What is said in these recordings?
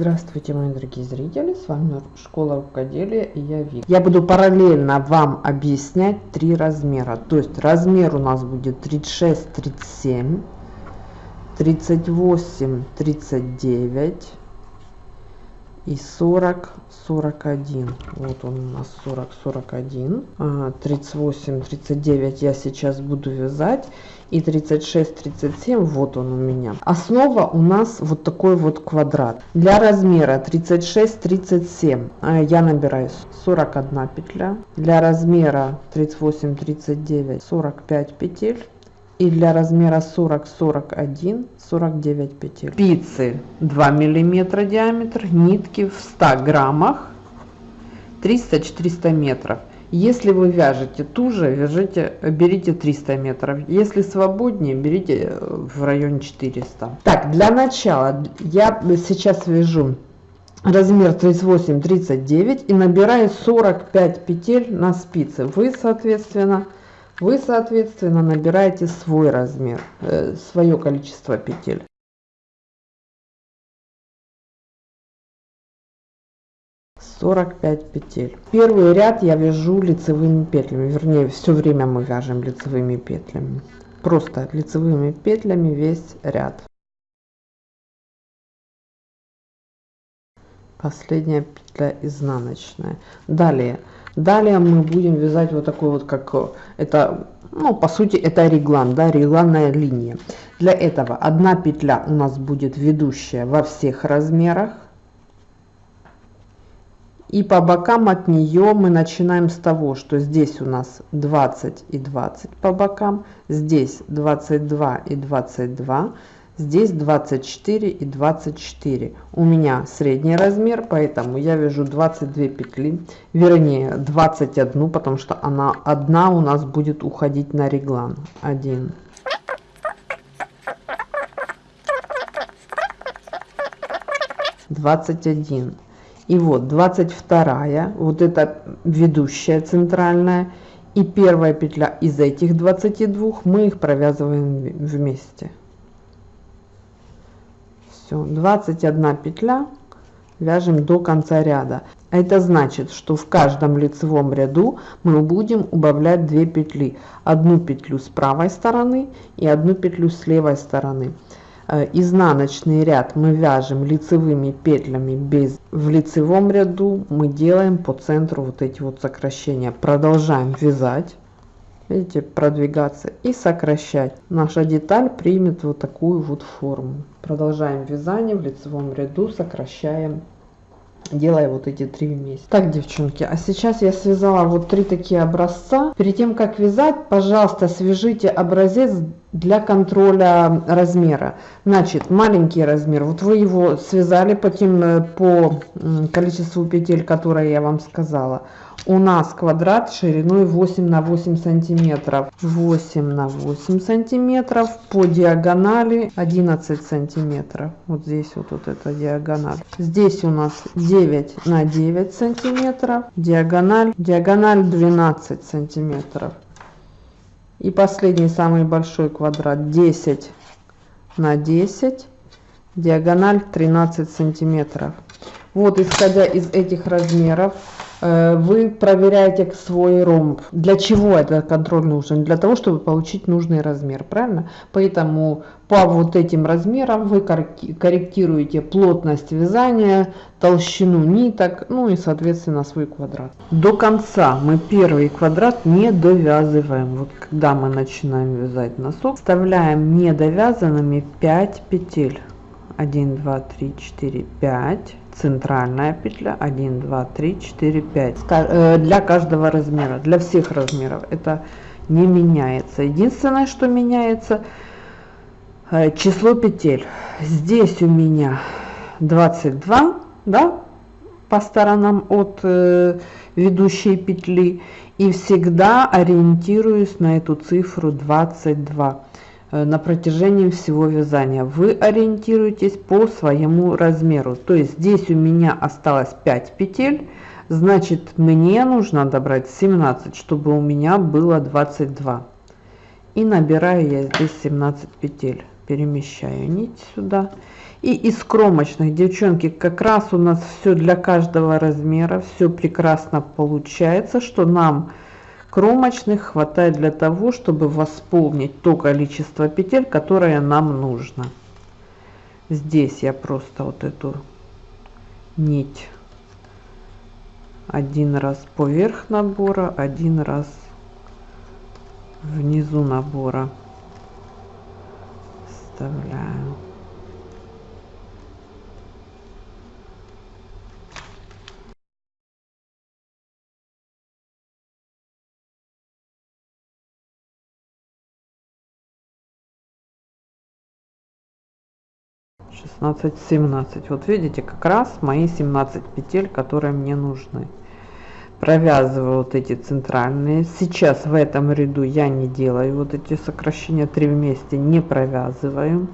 Здравствуйте, мои дорогие зрители, с вами Школа Рукоделия и я Вик. Я буду параллельно вам объяснять три размера. То есть размер у нас будет 36, 37, 38, 39 и 40, 41. Вот он у нас 40, 41. 38, 39 я сейчас буду вязать. И 36, 37, вот он у меня. Основа у нас вот такой вот квадрат. Для размера 36, 37 а, я набираю 41 петля. Для размера 38, 39, 45 петель и для размера 40 41 49 петель. Спицы 2 миллиметра диаметр нитки в 100 граммах 300 400 метров. Если вы вяжете туже вяжите берите 300 метров. Если свободнее берите в районе 400 так для начала я сейчас вяжу размер 38 39 и набираю 45 петель на спице вы соответственно вы, соответственно, набираете свой размер, э, свое количество петель. Сорок пять петель. Первый ряд я вяжу лицевыми петлями, вернее, все время мы вяжем лицевыми петлями. Просто лицевыми петлями весь ряд. Последняя петля изнаночная. Далее Далее мы будем вязать вот такой вот, как это, ну, по сути, это реглан, да, регланная линия. Для этого одна петля у нас будет ведущая во всех размерах. И по бокам от нее мы начинаем с того, что здесь у нас 20 и 20 по бокам, здесь 22 и 22, Здесь 24 и 24. У меня средний размер, поэтому я вяжу 22 петли, вернее 21, потому что она одна у нас будет уходить на реглан. 1. Двадцать один. И вот двадцать вторая, вот это ведущая центральная, и первая петля из этих 22 мы их провязываем вместе все 21 петля вяжем до конца ряда. Это значит что в каждом лицевом ряду мы будем убавлять 2 петли. Одну петлю с правой стороны и одну петлю с левой стороны. Э, изнаночный ряд мы вяжем лицевыми петлями без в лицевом ряду мы делаем по центру вот эти вот сокращения. Продолжаем вязать видите продвигаться и сокращать. Наша деталь примет вот такую вот форму. Продолжаем вязание в лицевом ряду сокращаем делая вот эти три вместе. Так девчонки а сейчас я связала вот три такие образца. Перед тем как вязать пожалуйста свяжите образец для контроля размера. Значит маленький размер. Вот вы его связали по тем э, по количеству петель которые я вам сказала у нас квадрат шириной 8 на 8 сантиметров. 8 на 8 сантиметров по диагонали 11 сантиметров. Вот здесь вот, вот эта диагональ. Здесь у нас 9 на 9 сантиметров. Диагональ диагональ 12 сантиметров. И последний самый большой квадрат 10 на 10 диагональ 13 сантиметров. Вот исходя из этих размеров вы проверяете свой ромб. Для чего этот контроль нужен? Для того, чтобы получить нужный размер, правильно? Поэтому по вот этим размерам вы корректируете плотность вязания, толщину ниток, ну и соответственно свой квадрат. До конца мы первый квадрат не довязываем. Вот когда мы начинаем вязать носок, вставляем недовязанными 5 петель. 1, 2, 3, 4, 5 центральная петля. 1 2 3 4 5 для каждого размера для всех размеров это не меняется. Единственное что меняется э, число петель. Здесь у меня 22 да по сторонам от э, ведущей петли. И всегда ориентируюсь на эту цифру 22 Э, на протяжении всего вязания. Вы ориентируетесь по своему размеру. То есть здесь у меня осталось 5 петель значит мне нужно добрать 17 чтобы у меня было 22 и набираю я здесь 17 петель перемещаю нить сюда. И из кромочных, девчонки, как раз у нас все для каждого размера, все прекрасно получается, что нам кромочных хватает для того, чтобы восполнить то количество петель, которое нам нужно. Здесь я просто вот эту нить один раз поверх набора, один раз внизу набора вставляю. Шестнадцать семнадцать. Вот видите как раз мои 17 петель которые мне нужны. Провязываю вот эти центральные. Сейчас в этом ряду я не делаю вот эти сокращения. 3 вместе не провязываю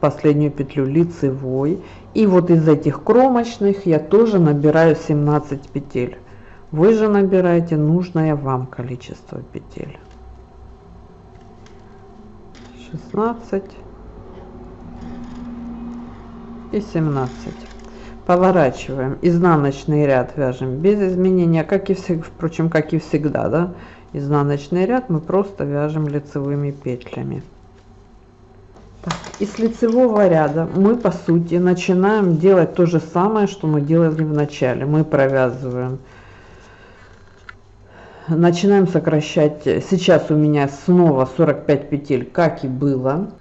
последнюю петлю лицевой. И вот из этих кромочных я тоже набираю 17 петель. Вы же набираете нужное вам количество петель. 16 и 17 поворачиваем. Изнаночный ряд вяжем без изменения как и всегда впрочем как и всегда да? Изнаночный ряд мы просто вяжем лицевыми петлями. Так, из лицевого ряда мы по сути начинаем делать то же самое что мы делали в начале. Мы провязываем. Начинаем сокращать. Сейчас у меня снова 45 петель как и было.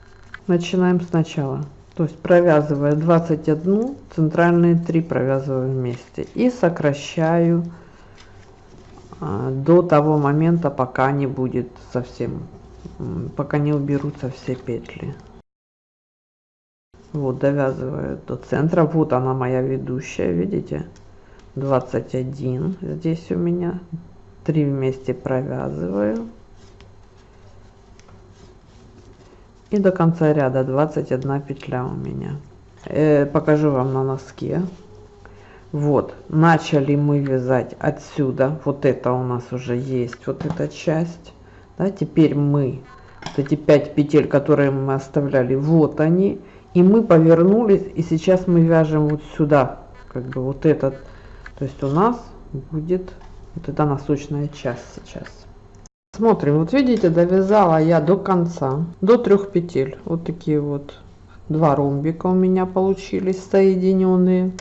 Начинаем сначала то есть провязывая 21 центральные 3 провязываю вместе и сокращаю а, до того момента пока не будет совсем пока не уберутся все петли. Вот довязываю до центра. Вот она моя ведущая видите? 21 здесь у меня. 3 вместе провязываю и до конца ряда 21 петля у меня. Э, покажу вам на носке. Вот начали мы вязать отсюда. Вот это у нас уже есть вот эта часть. Да, теперь мы вот эти 5 петель которые мы оставляли вот они. И мы повернулись и сейчас мы вяжем вот сюда как бы вот этот. То есть у нас будет вот эта носочная часть сейчас смотрим. Вот видите довязала я до конца до трех петель. Вот такие вот два ромбика у меня получились соединенные.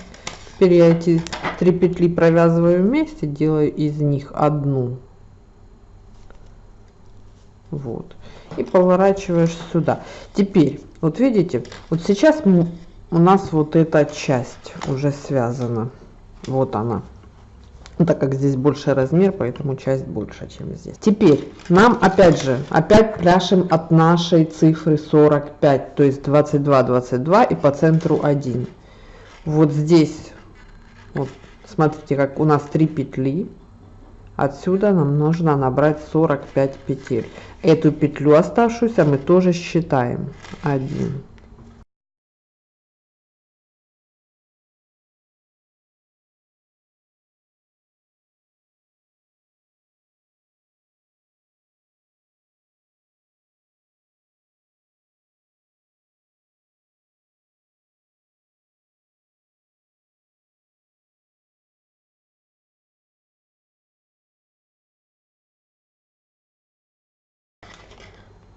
Теперь я эти три петли провязываю вместе делаю из них одну. Вот. И поворачиваешь сюда. Теперь вот видите вот сейчас у нас вот эта часть уже связана. Вот она ну, так как здесь больше размер, поэтому часть больше, чем здесь. Теперь нам опять же, опять пляшем от нашей цифры 45, то есть 22, 22 и по центру 1. Вот здесь, вот смотрите, как у нас 3 петли. Отсюда нам нужно набрать 45 петель. Эту петлю оставшуюся мы тоже считаем. 1,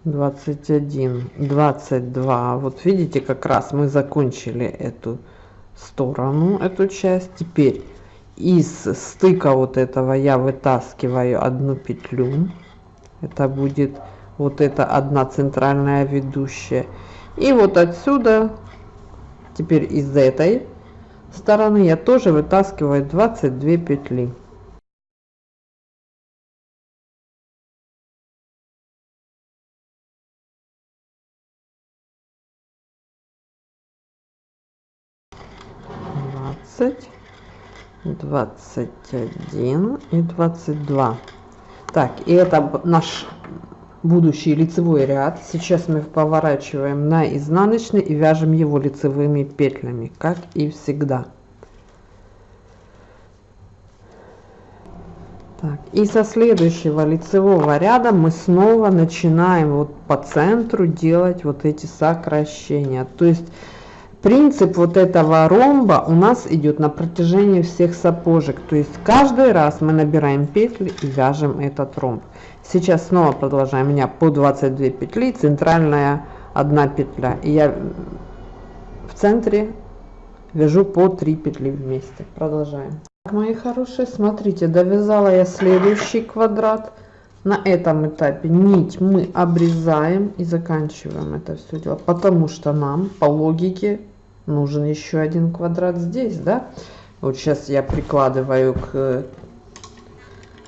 двадцать один двадцать два. Вот видите как раз мы закончили эту сторону эту часть. Теперь из стыка вот этого я вытаскиваю одну петлю. Это будет вот это одна центральная ведущая. И вот отсюда теперь из этой стороны я тоже вытаскиваю 22 петли 21 и 22. Так, и это наш будущий лицевой ряд. Сейчас мы поворачиваем на изнаночный и вяжем его лицевыми петлями, как и всегда. Так, и со следующего лицевого ряда мы снова начинаем вот по центру делать вот эти сокращения. То есть принцип вот этого ромба у нас идет на протяжении всех сапожек. То есть каждый раз мы набираем петли и вяжем этот ромб. Сейчас снова продолжаем. У меня по 22 петли, центральная одна петля. И я в центре вяжу по 3 петли вместе. Продолжаем. Мои хорошие, смотрите, довязала я следующий квадрат. На этом этапе нить мы обрезаем и заканчиваем это все дело, потому что нам по логике нужен еще один квадрат здесь, да? Вот сейчас я прикладываю к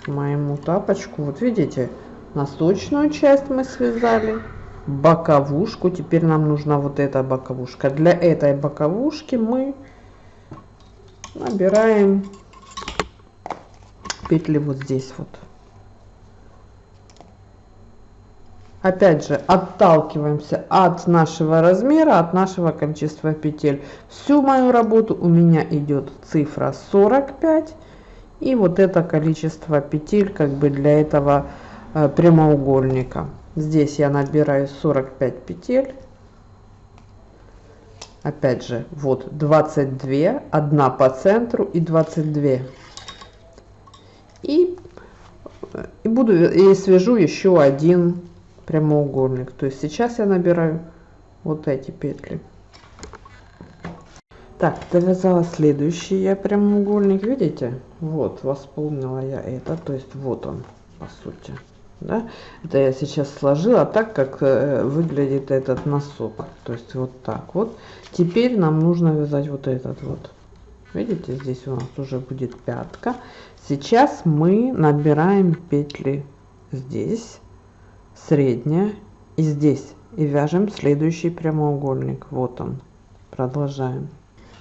моему тапочку, вот видите, носочную часть мы связали, боковушку, теперь нам нужна вот эта боковушка. Для этой боковушки мы набираем петли вот здесь вот. Опять же, отталкиваемся от нашего размера, от нашего количества петель. Всю мою работу у меня идет цифра 45. И вот это количество петель как бы для этого э, прямоугольника. Здесь я набираю 45 петель. Опять же, вот 22, одна по центру и 22 и, и буду и свяжу еще один прямоугольник. То есть сейчас я набираю вот эти петли. Так довязала следующий я прямоугольник видите? Вот восполнила я это. То есть вот он по сути да? это я сейчас сложила так как э, выглядит этот носок. То есть вот так вот. Теперь нам нужно вязать вот этот вот. Видите здесь у нас уже будет пятка. Сейчас мы набираем петли здесь средняя. И здесь и вяжем следующий прямоугольник. Вот он. Продолжаем.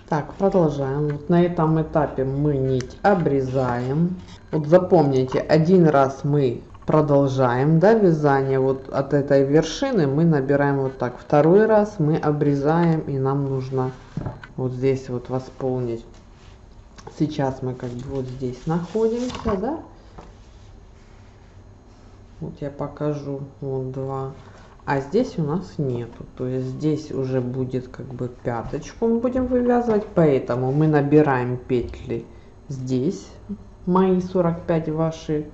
Так продолжаем. Вот на этом этапе мы нить обрезаем. Вот запомните один раз мы продолжаем да, вязание вот от этой вершины. Мы набираем вот так. Второй раз мы обрезаем и нам нужно вот здесь вот восполнить. Сейчас мы как бы вот здесь находимся, да? Вот я покажу, вот два. А здесь у нас нету, то есть здесь уже будет как бы пяточку мы будем вывязывать, поэтому мы набираем петли здесь, мои 45 ваши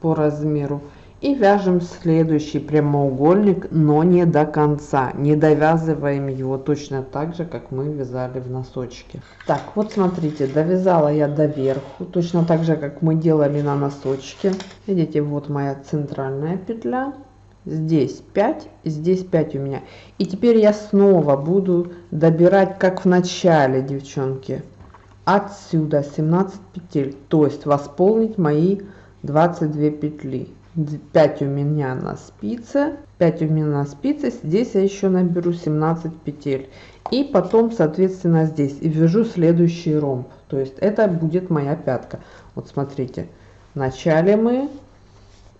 по размеру, и вяжем следующий прямоугольник, но не до конца. Не довязываем его точно так же, как мы вязали в носочке. Так, вот смотрите, довязала я до верху, точно так же, как мы делали на носочке. Видите, вот моя центральная петля. Здесь 5, здесь 5 у меня. И теперь я снова буду добирать, как в начале, девчонки. Отсюда 17 петель, то есть восполнить мои 22 петли. 5 у меня на спице. 5 у меня на спице. Здесь я еще наберу 17 петель. И потом соответственно здесь. И вяжу следующий ромб. То есть это будет моя пятка. Вот смотрите. Вначале мы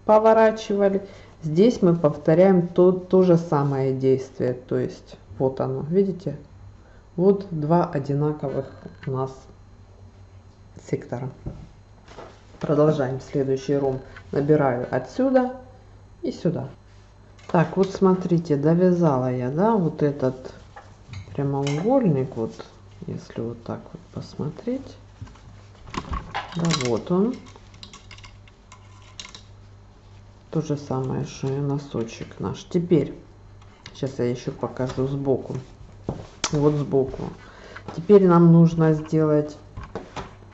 поворачивали. Здесь мы повторяем то, то же самое действие. То есть вот оно. Видите? Вот два одинаковых у нас сектора продолжаем следующий ромб набираю отсюда и сюда. Так вот смотрите довязала я да вот этот прямоугольник вот если вот так вот посмотреть. Да вот он. То же самое что и носочек наш. Теперь сейчас я еще покажу сбоку. Вот сбоку. Теперь нам нужно сделать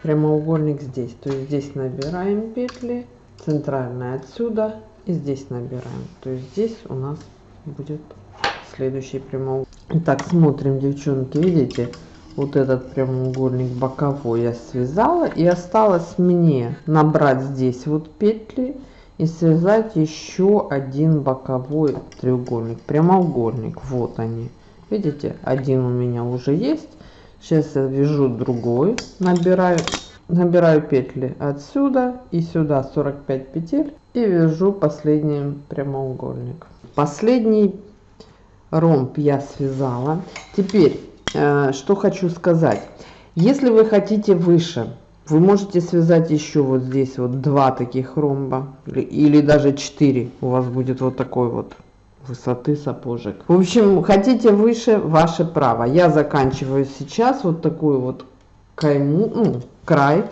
прямоугольник здесь. То есть здесь набираем петли центральная отсюда и здесь набираем. То есть здесь у нас будет следующий прямоугольник. Так смотрим девчонки видите вот этот прямоугольник боковой я связала и осталось мне набрать здесь вот петли и связать еще один боковой треугольник прямоугольник. Вот они. Видите один у меня уже есть сейчас я вяжу другой набираю набираю петли отсюда и сюда 45 петель и вяжу последний прямоугольник. Последний ромб я связала. Теперь э, что хочу сказать. Если вы хотите выше Вы можете связать еще вот здесь вот два таких ромба или, даже четыре. У вас будет вот такой вот высоты сапожек. В общем, хотите выше, ваше право. Я заканчиваю сейчас вот такую вот кайму, ну, край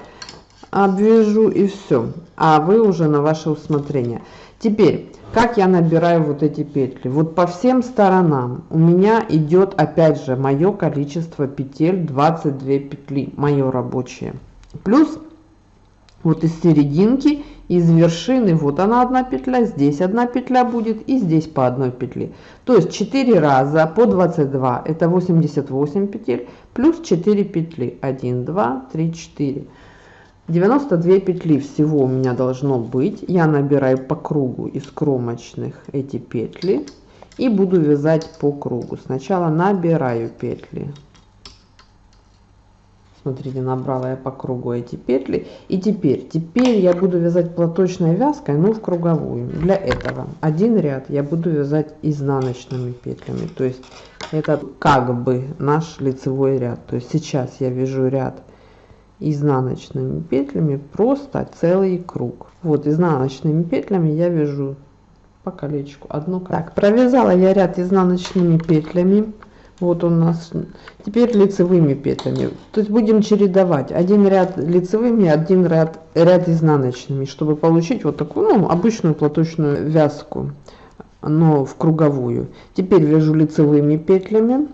обвяжу и все. А вы уже на ваше усмотрение. Теперь, как я набираю вот эти петли? Вот по всем сторонам у меня идет опять же мое количество петель 22 петли, мое рабочее. Плюс вот из серединки из вершины вот она одна петля здесь одна петля будет и здесь по одной петле. То есть 4 раза по 22 это 88 петель плюс 4 петли 1 2 3 4 92 петли всего у меня должно быть. Я набираю по кругу из кромочных эти петли и буду вязать по кругу. Сначала набираю петли смотрите набрала я по кругу эти петли и теперь теперь я буду вязать платочной вязкой но в круговую для этого. Один ряд я буду вязать изнаночными петлями то есть это как бы наш лицевой ряд. То есть сейчас я вяжу ряд изнаночными петлями просто целый круг. Вот изнаночными петлями я вяжу по колечку одно так провязала я ряд изнаночными петлями вот у нас теперь лицевыми петлями. То есть будем чередовать. Один ряд лицевыми один ряд ряд изнаночными чтобы получить вот такую ну, обычную платочную вязку но в круговую. Теперь вяжу лицевыми петлями.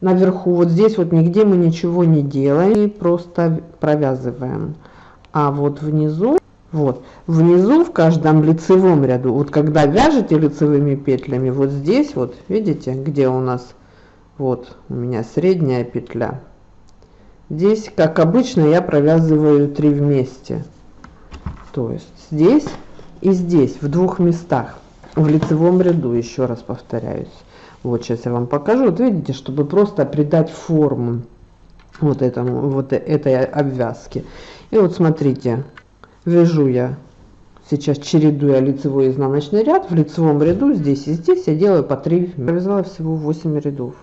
Наверху вот здесь вот нигде мы ничего не делаем просто провязываем. А вот внизу вот. Внизу в каждом лицевом ряду вот когда вяжете лицевыми петлями вот здесь вот видите где у нас вот у меня средняя петля. Здесь как обычно я провязываю 3 вместе. То есть здесь и здесь в двух местах. В лицевом ряду еще раз повторяюсь. Вот сейчас я вам покажу. Вот видите чтобы просто придать форму вот этому вот этой обвязки и вот смотрите вяжу я. Сейчас чередуя лицевой и изнаночный ряд. В лицевом ряду здесь и здесь я делаю по 3 провязала всего 8 рядов.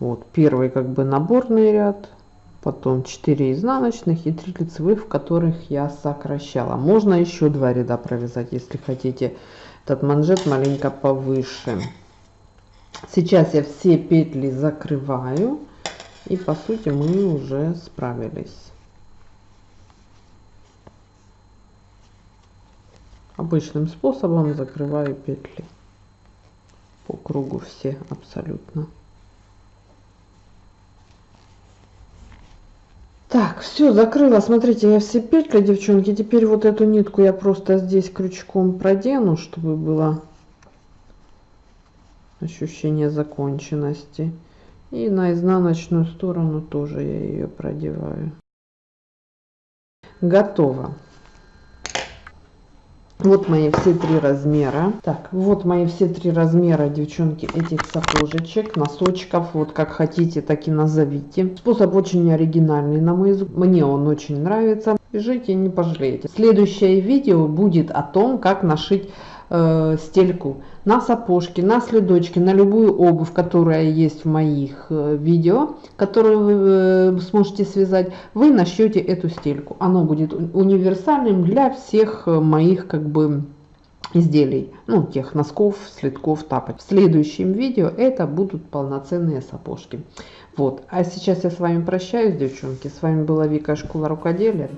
Вот первый как бы наборный ряд потом 4 изнаночных и 3 лицевых в которых я сокращала. Можно еще два ряда провязать если хотите. Этот манжет маленько повыше. Сейчас я все петли закрываю и по сути мы уже справились обычным способом закрываю петли по кругу все абсолютно. Так все закрыла. Смотрите я все петли девчонки теперь вот эту нитку я просто здесь крючком продену чтобы было ощущение законченности. И на изнаночную сторону тоже я ее продеваю. Готово вот мои все три размера. Так вот мои все три размера девчонки этих сапожечек носочков. Вот как хотите так и назовите. Способ очень оригинальный на мой взгляд мне он очень нравится. Бежите не пожалеете. Следующее видео будет о том как нашить э, стельку на сапожки, на следочки, на любую обувь, которая есть в моих э, видео, которую вы э, сможете связать, вы нашьете эту стельку. Оно будет универсальным для всех э, моих как бы изделий, ну тех носков, следков, тапок. В следующем видео это будут полноценные сапожки. Вот, а сейчас я с вами прощаюсь, девчонки. С вами была Вика Школа Рукоделия.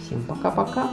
Всем пока-пока.